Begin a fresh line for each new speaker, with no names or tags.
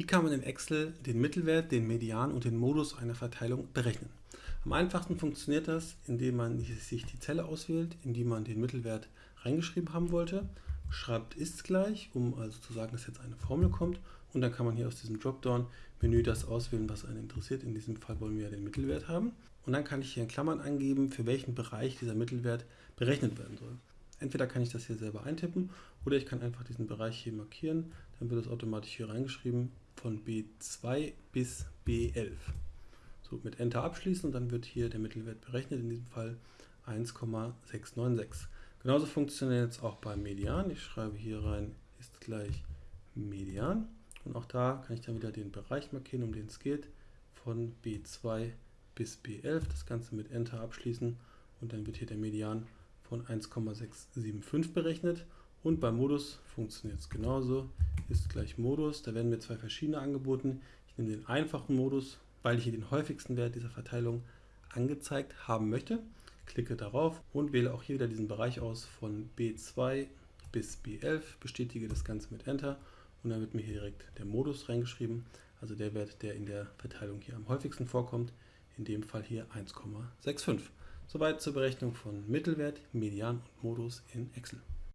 Wie kann man in Excel den Mittelwert, den Median und den Modus einer Verteilung berechnen? Am einfachsten funktioniert das, indem man sich die Zelle auswählt, in die man den Mittelwert reingeschrieben haben wollte, schreibt ist gleich, um also zu sagen, dass jetzt eine Formel kommt und dann kann man hier aus diesem Dropdown-Menü das auswählen, was einen interessiert. In diesem Fall wollen wir ja den Mittelwert haben. Und dann kann ich hier in Klammern angeben, für welchen Bereich dieser Mittelwert berechnet werden soll. Entweder kann ich das hier selber eintippen oder ich kann einfach diesen Bereich hier markieren, dann wird es automatisch hier reingeschrieben von B2 bis B11. So, mit Enter abschließen und dann wird hier der Mittelwert berechnet, in diesem Fall 1,696. Genauso funktioniert es auch beim Median. Ich schreibe hier rein, ist gleich Median. Und auch da kann ich dann wieder den Bereich markieren, um den es geht, von B2 bis B11. Das Ganze mit Enter abschließen und dann wird hier der Median von 1,675 berechnet. Und beim Modus funktioniert es genauso ist gleich Modus. Da werden mir zwei verschiedene angeboten. Ich nehme den einfachen Modus, weil ich hier den häufigsten Wert dieser Verteilung angezeigt haben möchte. Klicke darauf und wähle auch hier wieder diesen Bereich aus von B2 bis B11, bestätige das Ganze mit Enter und dann wird mir hier direkt der Modus reingeschrieben, also der Wert, der in der Verteilung hier am häufigsten vorkommt, in dem Fall hier 1,65. Soweit zur Berechnung von Mittelwert, Median und Modus in Excel.